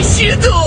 Ищи!